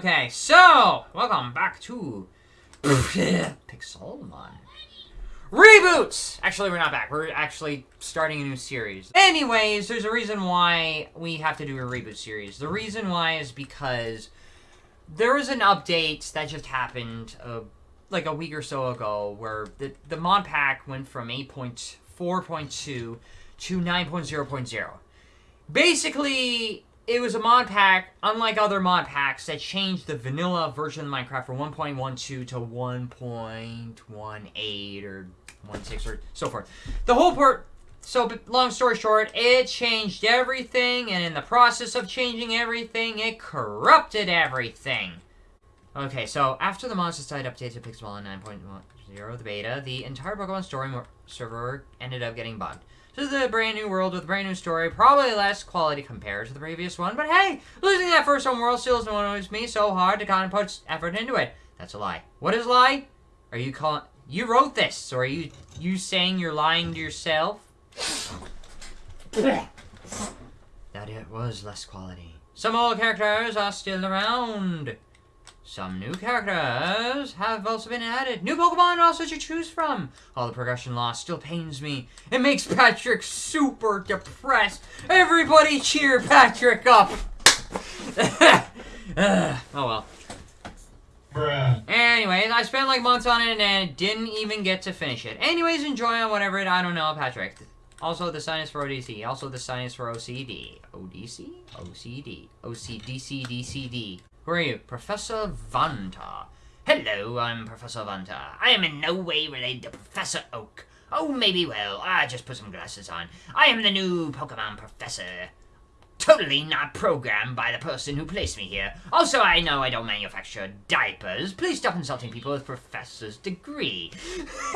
Okay, so welcome back to Pixelmon. Reboots! Actually, we're not back. We're actually starting a new series. Anyways, there's a reason why we have to do a reboot series. The reason why is because there was an update that just happened uh, like a week or so ago where the, the mod pack went from 8.4.2 to 9.0.0. Basically, it was a mod pack, unlike other mod packs, that changed the vanilla version of Minecraft from 1.12 to 1.18 or 1.6 or so forth. The whole part, so long story short, it changed everything, and in the process of changing everything, it corrupted everything. Okay, so after the Monster Site update to Pixelmon 9.0, the beta, the entire Pokemon story server ended up getting bugged. This is a brand new world with a brand new story, probably less quality compared to the previous one, but hey, losing that first home world still annoys me so hard to kind of put effort into it. That's a lie. What is lie? Are you calling... You wrote this, so are you you saying you're lying to yourself? that it was less quality. Some old characters are still around. Some new characters have also been added. New Pokemon also to choose from. All the progression loss still pains me. It makes Patrick super depressed. Everybody cheer Patrick up. oh well. Bruh. Anyways, I spent like months on it and didn't even get to finish it. Anyways, enjoy on whatever it, I don't know, Patrick. Also, the sign is for ODC. Also, the sign is for OCD. ODC? OCD. OCDC, DCD. Who are you? Professor Vanta. Hello, I'm Professor Vanta. I am in no way related to Professor Oak. Oh, maybe well. I just put some glasses on. I am the new Pokemon Professor. Totally not programmed by the person who placed me here. Also, I know I don't manufacture diapers. Please stop insulting people with professor's degree.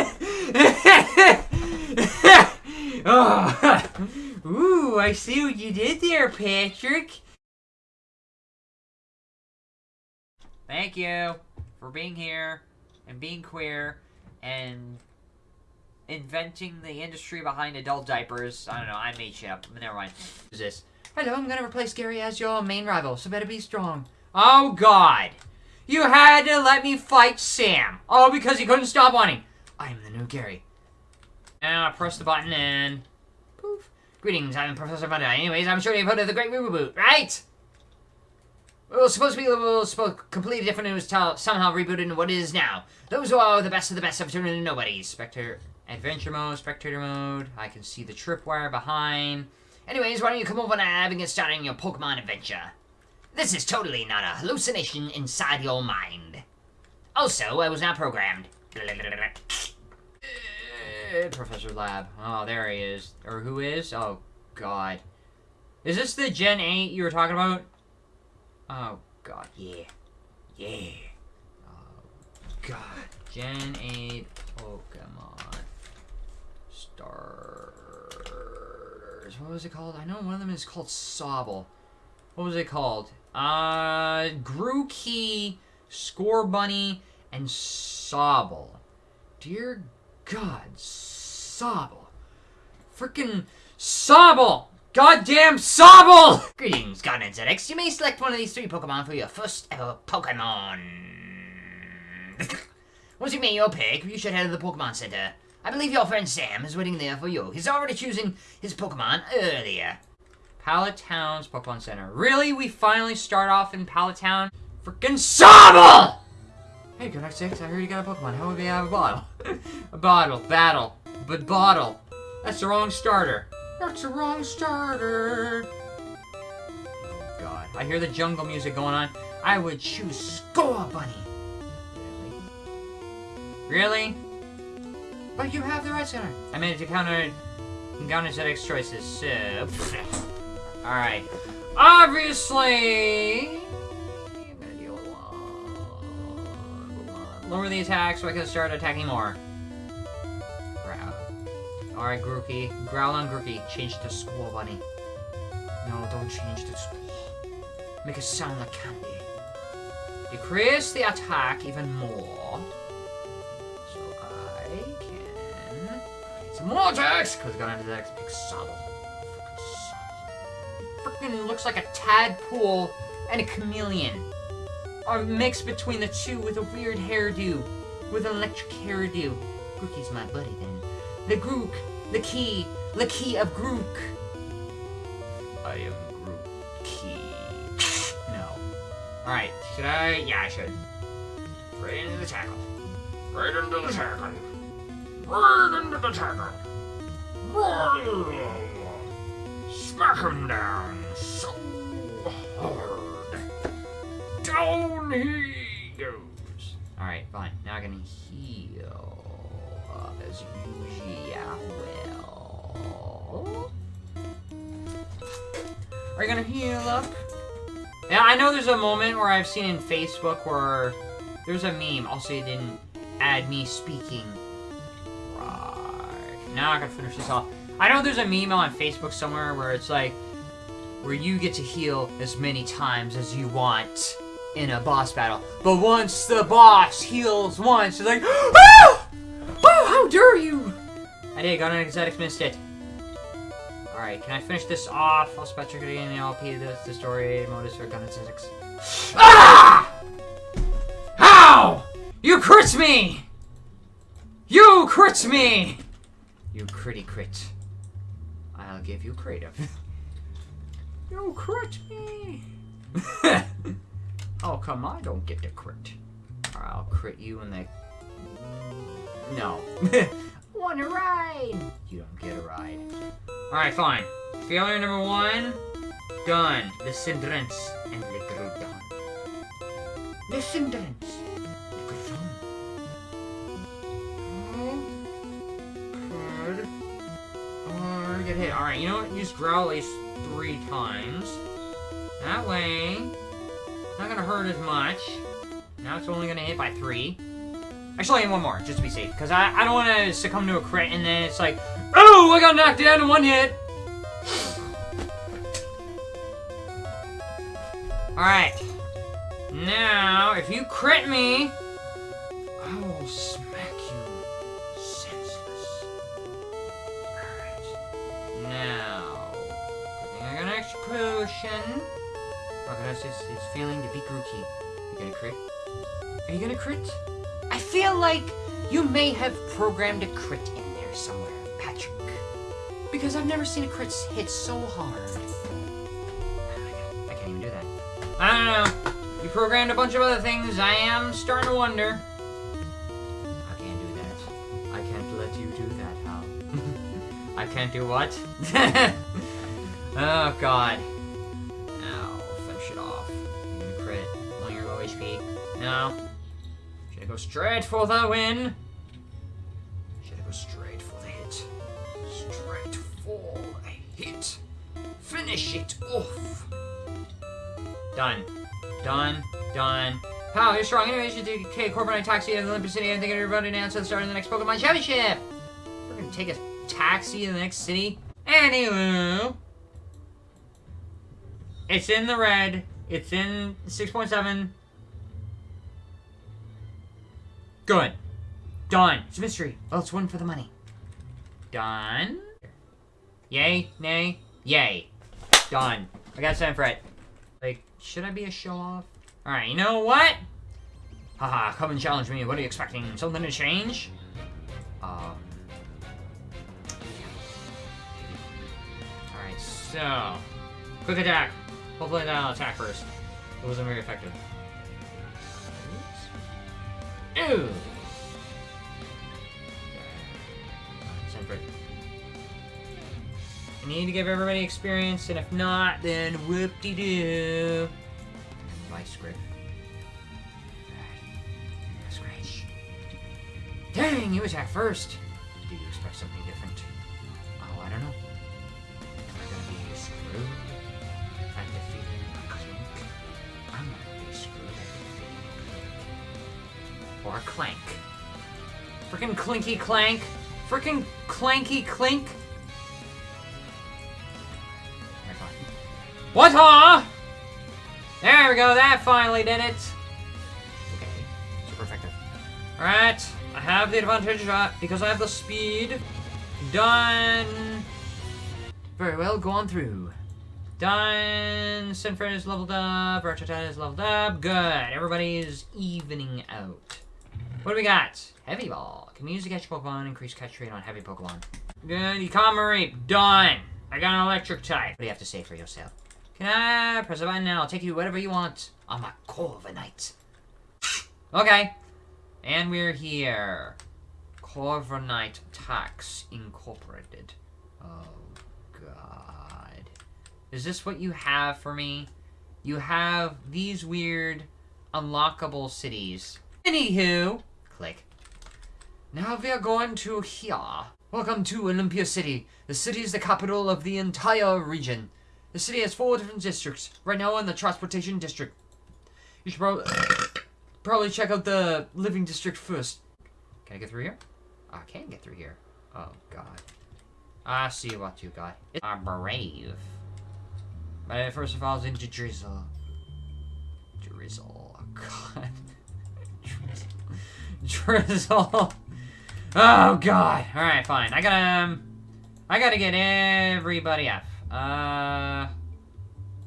oh. Ooh, I see what you did there, Patrick. Thank you for being here and being queer and inventing the industry behind adult diapers. I don't know, I made shit up. Never mind. Who's this? Hello, I'm gonna replace Gary as your main rival, so better be strong. Oh god! You had to let me fight Sam! Oh, because he couldn't stop wanting. I'm the new Gary. Now I press the button and... Poof. Greetings, I'm Professor Vanta. Anyways, I'm sure you've heard of the Great Reboot, right? It was supposed to be a little completely different. It was somehow rebooted into what it is now. Those who are the best of the best have turned into nobodies. Spectre Adventure Mode, Spectator Mode. I can see the tripwire behind. Anyways, why don't you come over now and get started on your Pokemon adventure? This is totally not a hallucination inside your mind. Also, I was not programmed. Uh, Professor Lab. Oh, there he is. Or who is? Oh, God. Is this the Gen 8 you were talking about? Oh, God, yeah. Yeah. Oh, God. Gen 8 Pokemon. Stars. What was it called? I know one of them is called Sobble. What was it called? Uh, Grookey, Scorbunny, and Sobble. Dear God, Sobble. Freaking Sobble! Goddamn Sobble! Greetings, Garden ZX. You may select one of these three Pokemon for your first ever Pokemon. Once you make your pick, you should head to the Pokemon Center. I believe your friend Sam is waiting there for you. He's already choosing his Pokemon earlier. Pallet Town's Pokemon Center. Really? We finally start off in Pallet Town? Freaking Sobble! Hey, good Six. I heard you got a Pokemon. How would we have a bottle? a bottle. Battle. But bottle. That's the wrong starter. That's the wrong starter. Oh, God. I hear the jungle music going on. I would choose Scorbunny. Really? Really? But you have the right center. I made it to counter counter ZX choices, so... Alright. Obviously... Lower the attack so I can start attacking more. Alright, Grookey. Growl on Grookey. Change to Scorbunny. No, don't change to School. Make it sound like candy. Decrease the attack even more. So I can... Some more attacks! Because got into the next big Sobble. Freaking looks like a tadpole and a chameleon. a mix between the two with a weird hairdo, with an electric hairdo. Grookey's my buddy then. The Grook, the key, the key of Grook. I am Grook Key. no. Alright, should I? Yeah, I should. Right into the tackle. Right into the tackle. Right into the tackle. Smack him down so hard. Down he goes. Alright, fine. Now I'm gonna heal as usual. Are you gonna heal up? Yeah, I know there's a moment where I've seen in Facebook where there's a meme. Also, it didn't add me speaking. Right. Now I gotta finish this off. I know there's a meme on Facebook somewhere where it's like, where you get to heal as many times as you want in a boss battle. But once the boss heals once, it's like, how ah! Dare you! I did, got an exotic missed it. Alright, can I finish this off? I'll spec trick in the LP, the, the story, modus for gun aesthetics. Ah! How? You crit me! You crit me! You critty crit. I'll give you creative. you crit me! oh, come on, I don't get to crit. Or I'll crit you in the... No. Want a ride? You don't get a ride. Alright, fine. Failure number one, done. The Cindrance and the Groudon. The Groudon. Get hit. Alright, you know what? Use Growl at least three times. That way, not gonna hurt as much. Now it's only gonna hit by three. Actually, one more, just to be safe. Because I, I don't want to succumb to a crit and then it's like, oh, I got knocked down in one hit. Alright. Now, if you crit me, I will smack you senseless. Alright. Now, good thing I got an extra potion. Organize is, is feeling to be Grookey. You gonna crit? Are you gonna crit? I feel like you may have programmed a crit in there somewhere, Patrick. Because I've never seen a crit hit so hard. I can't even do that. I don't know. You programmed a bunch of other things. I am starting to wonder. I can't do that. I can't let you do that, Hal. I can't do what? oh, God. Now, finish it off. You're crit. On your low HP. No. I go straight for the win? Should I go straight for the hit? Straight for a hit. Finish it off. Done. Done. Done. Pal, you're strong. Should take Corbin and taxi the Olympia City and think everybody announced the start of the next Pokemon Championship. We're gonna take a taxi to the next city. Anywho. It's in the red. It's in 6.7. Good. Done. It's a mystery. Oh, it's one for the money. Done. Yay? Nay? Yay. Done. I got time for it. Like, should I be a show-off? Alright, you know what? Haha, come and challenge me. What are you expecting? Something to change? Um... Alright, so... Quick attack. Hopefully that'll attack first. It wasn't very effective. I need to give everybody experience, and if not, then whoop-de-doo. Vice grip. That's. Dang, you attack first. Or clank. Frickin' clinky clank. Frickin' clanky clink. What, huh? There we go, that finally did it. Okay, super effective. Alright, I have the advantage uh, because I have the speed. Done. Very well, go on through. done. Sinfred is leveled up. Ratchet is leveled up. Good. Everybody is evening out. What do we got? Heavy Ball. Can we use to catch Pokemon. Increase catch rate on heavy Pokemon. Good. Economy. Done. I got an electric type. What do you have to say for yourself? Can I press a button and I'll take you whatever you want. I'm a Corviknight. Okay. And we're here. Corviknight Tax Incorporated. Oh, God. Is this what you have for me? You have these weird unlockable cities. Anywho, click. Now we are going to here. Welcome to Olympia City. The city is the capital of the entire region. The city has four different districts. Right now, in the transportation district. You should probably probably check out the living district first. Can I get through here? I can get through here. Oh God. I see what you got. It's a brave. But first of all, it's into drizzle. Drizzle. Oh God. Drizzle. Oh God. All right, fine. I gotta. Um, I gotta get everybody up. Uh.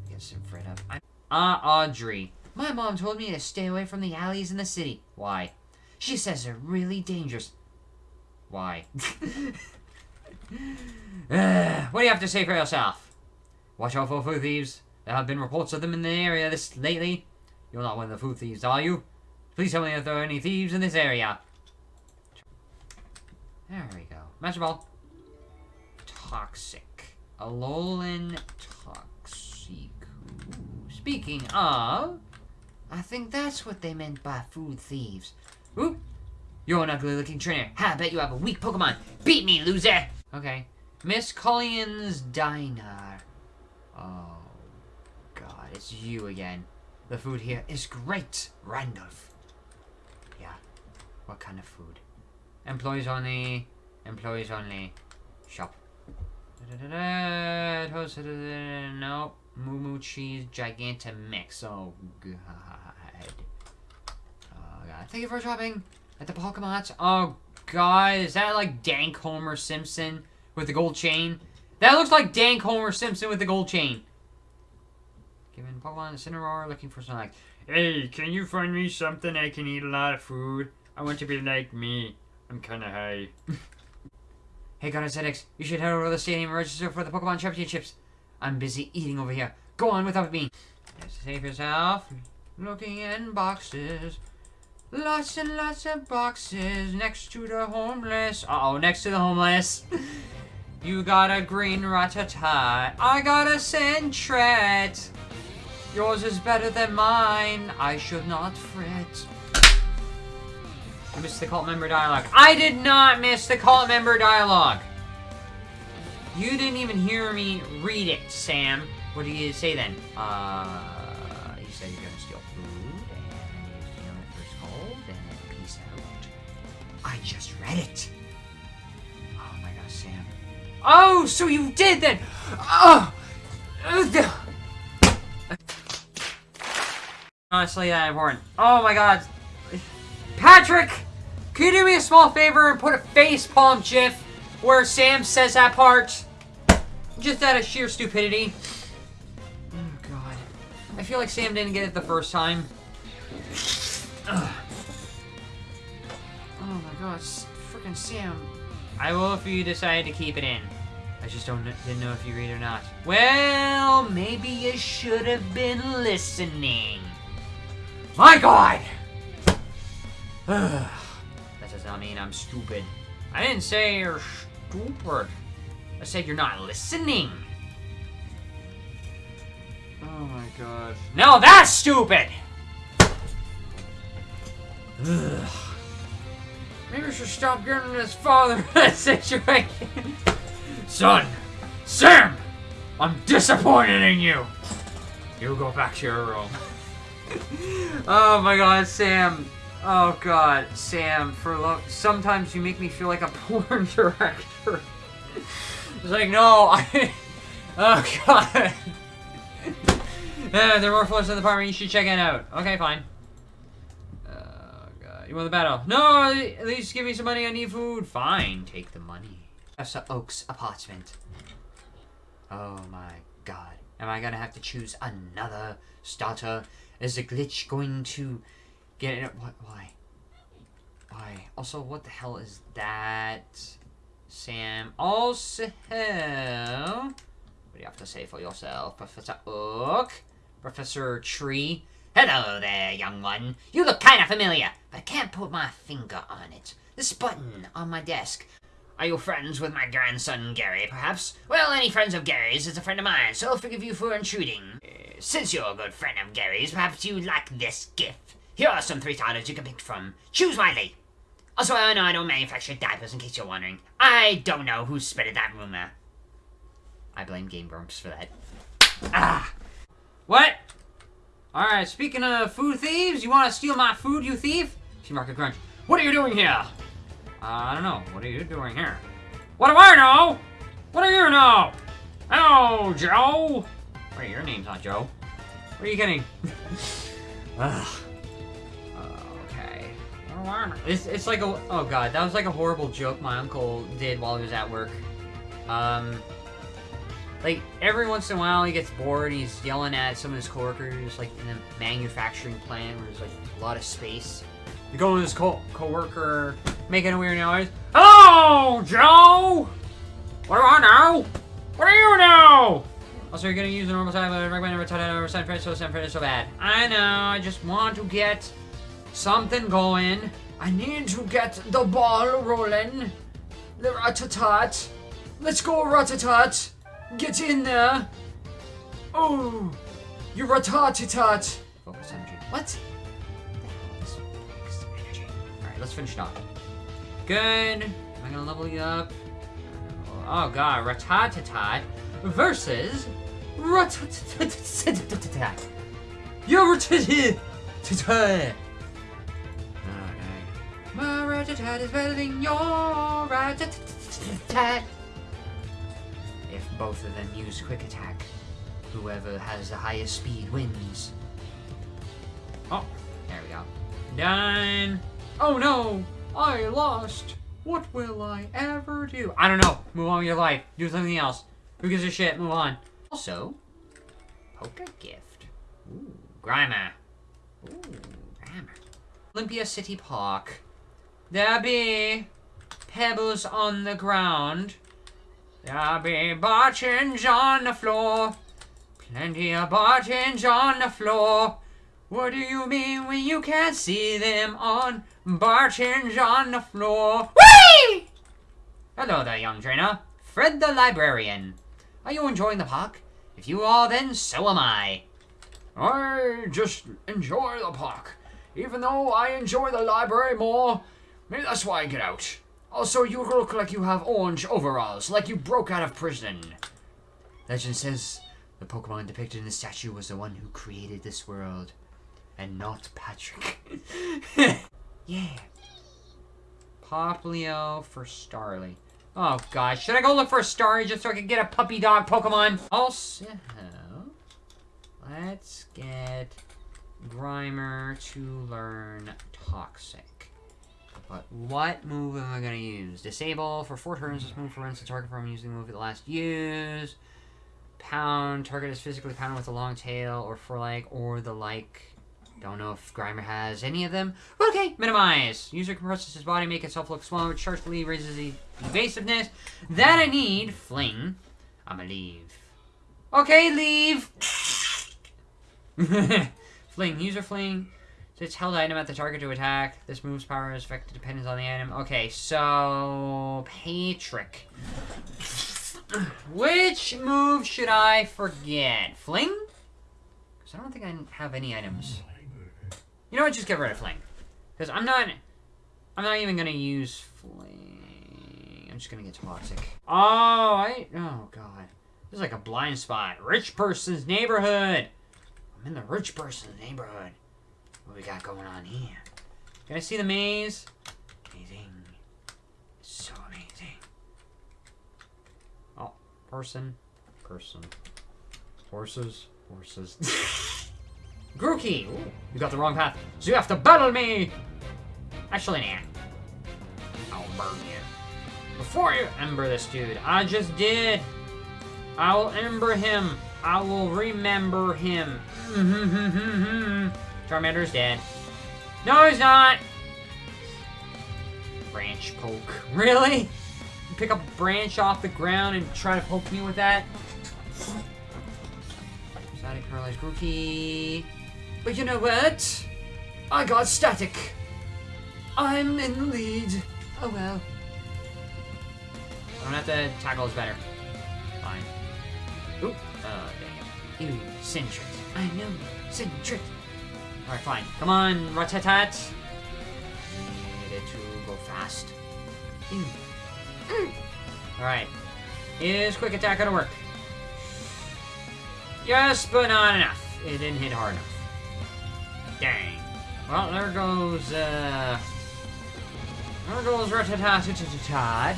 Get some Fred up. I, uh, Audrey. My mom told me to stay away from the alleys in the city. Why? She says they're really dangerous. Why? uh, what do you have to say for yourself? Watch out for food thieves. There have been reports of them in the area this lately. You're not one of the food thieves, are you? Please tell me if there are any thieves in this area. There we go. Master Ball. Toxic. Alolan Toxic. Speaking of, I think that's what they meant by food thieves. Oop. You're an ugly looking trainer. I bet you have a weak Pokemon. Beat me, loser! Okay. Miss Colleen's Diner. Oh, God, it's you again. The food here is great. Randolph. What kind of food? Employees only. Employees only. Shop. No. Moo Moo Cheese Gigantomix. Oh, God. Oh, God. Thank you for shopping at the Pokemon. Oh, God. Is that like Dank Homer Simpson with the gold chain? That looks like Dank Homer Simpson with the gold chain. Given Pokemon Incineroar looking for some like, Hey, can you find me something I can eat a lot of food? I want to be like me. I'm kind of high. hey, Aesthetics, you should head over to the stadium and register for the Pokemon Championships. I'm busy eating over here. Go on without me. Save yourself. Looking in boxes. Lots and lots of boxes next to the homeless. Uh-oh, next to the homeless. you got a green Rattata. I got a Sentret. Yours is better than mine. I should not fret. I missed the cult member dialogue. I did not miss the cult member dialogue. You didn't even hear me read it, Sam. What did you say then? Uh, you said you're gonna steal food, and you're stealing it for cold, and then peace out. I just read it. Oh my gosh, Sam. Oh, so you did then! Oh! Honestly, that important. Oh my god. Patrick! Can you do me a small favor and put a face palm gif where Sam says that part? Just out of sheer stupidity. Oh, God. I feel like Sam didn't get it the first time. Ugh. Oh, my God. Freaking Sam. I will if you decide to keep it in. I just don't didn't know if you read or not. Well, maybe you should have been listening. My God! that does not mean I'm stupid. I didn't say you're stupid. I said you're not listening. Oh my god. No, that's stupid! Ugh. Maybe I should stop getting this father that situation. Son! Sam! I'm disappointed in you! You go back to your room. oh my god, Sam. Oh god, Sam, for lo sometimes you make me feel like a porn director. It's like, no, I... Oh, God. yeah, uh, there are more floors in the apartment. You should check it out. Okay, fine. Oh, God. You want the battle? No, at least give me some money. I need food. Fine, take the money. Professor Oak's apartment. Oh, my God. Am I gonna have to choose another starter? Is the glitch going to get it? What? Why? Why? Also, what the hell is that? Sam. Also, what do you have to say for yourself, Professor Oak? Professor Tree? Hello there, young one. You look kind of familiar, but I can't put my finger on it. This button on my desk. Are you friends with my grandson Gary, perhaps? Well, any friends of Gary's is a friend of mine, so I'll forgive you for intruding. Uh, since you're a good friend of Gary's, perhaps you'd like this gift. Here are some three starters you can pick from. Choose wisely. Also, I know I don't manufacture diapers, in case you're wondering. I don't know who spread that rumor. I blame Game Grumps for that. Ah! What? Alright, speaking of food thieves, you want to steal my food, you thief? She Market Crunch. What are you doing here? Uh, I don't know. What are you doing here? What do I know? What do you know? Oh, Joe! Wait, your name's not Joe. Where are you kidding? Ugh. It's, it's like a... Oh, God. That was like a horrible joke my uncle did while he was at work. Um... Like, every once in a while he gets bored, and he's yelling at some of his coworkers, like, in a manufacturing plant where there's, like, a lot of space. You go to this co coworker making a weird noise. Hello, Joe! What do I know? What do you know? Also, you're gonna use the normal time, but I recommend never touch it over San Francisco, San Francisco so bad. I know, I just want to get something going. I need to get the ball rolling. The rat-a-tat. Let's go, rat-a-tat. Get in there. Oh, you rat-a-tat. Focus energy. What? Alright, let's finish it off. Good. Am I gonna level you up? Oh god, Ratatatat versus Ratatatat. You're Ratatatat. My Ratatat is better than your Ratatat. If both of them use quick attack, whoever has the highest speed wins. Oh, there we go. Done. Oh no, I lost. What will I ever do? I don't know. Move on with your life. Do something else. Who gives a shit? Move on. Also, poker gift. Ooh, Grimer. Ooh, Grimer. Olympia City Park. There be pebbles on the ground. There be buttons on the floor. Plenty of buttons on the floor. What do you mean when you can't see them on buttons on the floor? Whee! Hello there, young trainer. Fred the librarian. Are you enjoying the park? If you are, then so am I. I just enjoy the park. Even though I enjoy the library more, maybe that's why I get out. Also, you look like you have orange overalls, like you broke out of prison. Legend says the Pokemon depicted in the statue was the one who created this world and not Patrick. yeah. Poplio for Starly. Oh gosh, should I go look for a Starly just so I can get a puppy dog Pokemon? Also, let's get Grimer to learn Toxic. But what move am I gonna use? Disable for four turns. This move prevents the target from using the move the last use. Pound. Target is physically pounded with a long tail or for like or the like. Don't know if Grimer has any of them. Okay, minimize. User compresses his body, make itself look smaller, which sharply raises the evasiveness. That I need. Fling. I'ma leave. Okay, leave. fling. User fling. It's held item at the target to attack. This move's power is affected depends on the item. Okay, so Patrick. Which move should I forget? Fling? Because I don't think I have any items. You know what? Just get rid of Fling. Because I'm not... I'm not even going to use Fling. I'm just going to get Toxic. Oh, I... Oh, God. This is like a blind spot. Rich person's neighborhood. I'm in the rich person's neighborhood. What we got going on here? Can I see the maze? Amazing. So amazing. Oh, person. Person. Horses. Horses. Grookey! You got the wrong path. So you have to battle me! Actually, nah. I'll burn you. Before you ember this dude, I just did. I will ember him. I will remember him. Charmander's dead. No, he's not! Branch poke. Really? You pick up a branch off the ground and try to poke me with that? Static paralyzed Grookey. But you know what? I got static. I'm in the lead. Oh well. I don't have to tackle is better. Fine. Oop. Oh, dang it. Ew, Sentret. I know. you, Sentret. Alright, fine. Come on, Ratatat. Need it to go fast. Ew. Mm. Alright. Is quick attack gonna work? Yes, but not enough. It didn't hit hard enough. Dang. Well, there goes, uh... There goes Ratatatatatatat.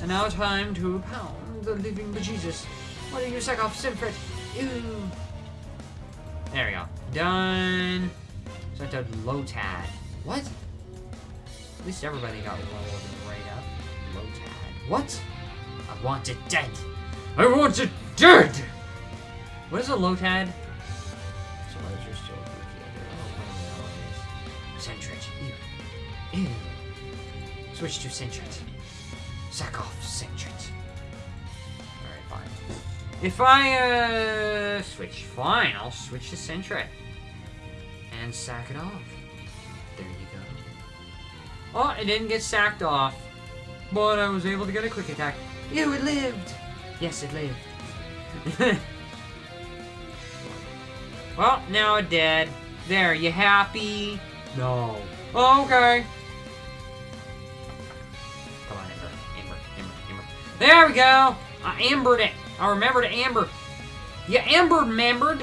And now time to pound the living bejesus. What do you suck off, Simfrit? Ew. There we go. Done. Sent out Lotad. What? At least everybody got rolled right up. Lotad. What? I want it dead. I want it dead! What is a Lotad? So those are still oh, Sentret. Ew. Ew. Switch to Sentret. Sack off Sentret. If I, uh, switch, fine, I'll switch to Sentret. And sack it off. There you go. Oh, it didn't get sacked off. But I was able to get a quick attack. Ew, it lived! Yes, it lived. well, now it dead. There, you happy? No. Oh, okay. Come on, Amber. Amber, Amber, Amber. There we go! I ambered it. I remember to amber. You ambered, membered.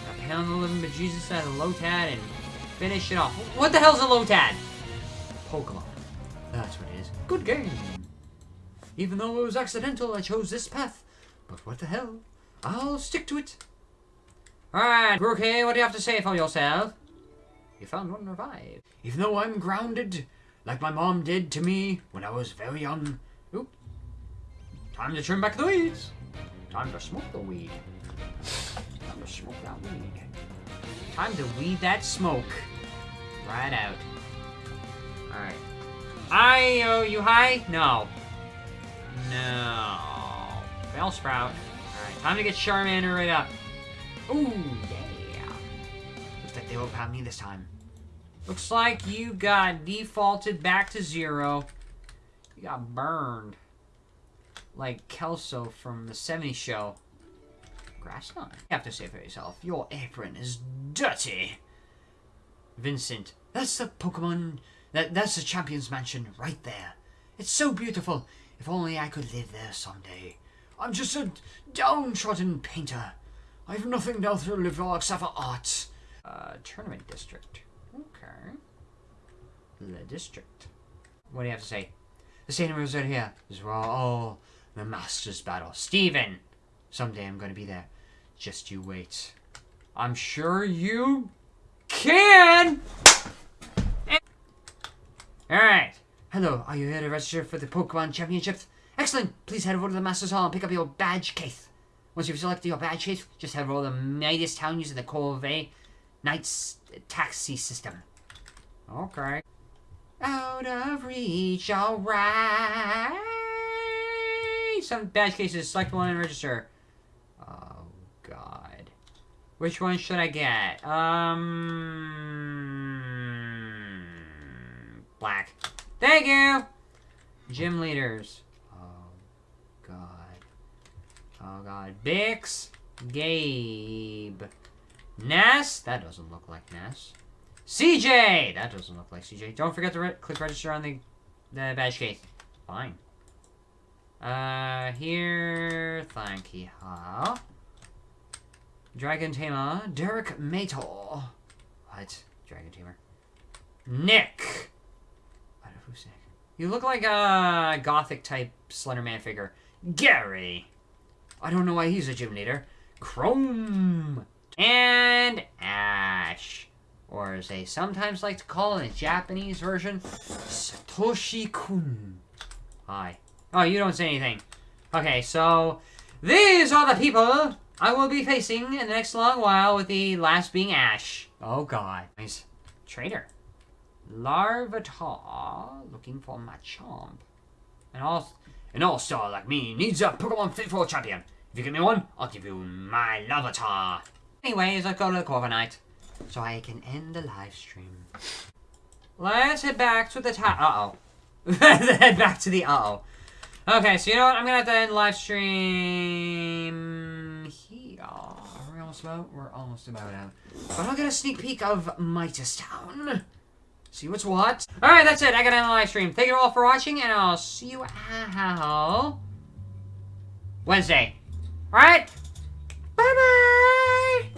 I pound the living bejesus out of Lotad and finish it off. What the hell's a low Lotad? Pokemon. That's what it is. Good game. Even though it was accidental, I chose this path. But what the hell? I'll stick to it. Alright, Brookie, what do you have to say for yourself? You found one revive. Even though I'm grounded, like my mom did to me when I was very young. Time to trim back the weeds. Time to smoke the weed. Time to smoke that weed. Time to weed that smoke. Right out. Alright. I owe you high? No. No. Bellsprout. Alright, time to get Charmander right up. Ooh, yeah. Looks like they won't have me this time. Looks like you got defaulted back to zero. You got burned. Like Kelso from the 70s show. Grassline. You have to say for yourself, your apron is dirty. Vincent, that's the Pokemon, that, that's the Champion's Mansion right there. It's so beautiful. If only I could live there someday. I'm just a downtrodden painter. I have nothing else to live for except for art. Uh, tournament district. Okay. The district. What do you have to say? The stadium is right here. This is where all the masters battle. Steven! Someday I'm gonna be there. Just you wait. I'm sure you can! Alright. Hello, are you here to register for the Pokemon Championships? Excellent! Please head over to the Masters Hall and pick up your badge case. Once you've selected your badge case, just head over to the Midas Town using the Corvée Knight's taxi system. Okay. Out of reach, alright! Some badge cases, select one and register. Oh, God. Which one should I get? Um... Black. Thank you! Gym leaders. Oh, God. Oh, God. Bix. Gabe. Ness. That doesn't look like Ness. CJ! That doesn't look like CJ. Don't forget to re click register on the, the badge case. Fine. Uh, here... Thank you. Huh? Dragon Tamer. Derek Mator. What? Dragon Tamer. Nick! What, who's Nick? You look like a gothic type Slenderman figure. Gary! I don't know why he's a gym leader. Chrome! And Ash. Or as they sometimes like to call in a Japanese version, Satoshi-kun. Hi. Oh, you don't say anything. Okay, so these are the people I will be facing in the next long while, with the last being Ash. Oh god. Nice. Trader. Larvitar, looking for my chomp. And all, An all-star like me needs a Pokemon fit for a champion. If you give me one, I'll give you my Larvitar. anyways, let's go to the Corviknight. So I can end the live stream. Let's head back to the top. Uh-oh. Let's head back to the uh-oh. Okay, so you know what? I'm gonna have to end live stream here. Are we almost about? We're almost about out. But I'll get a sneak peek of Midas Town. See what's what. Alright, that's it. I gotta end the live stream. Thank you all for watching, and I'll see you out Wednesday. Alright? Bye-bye!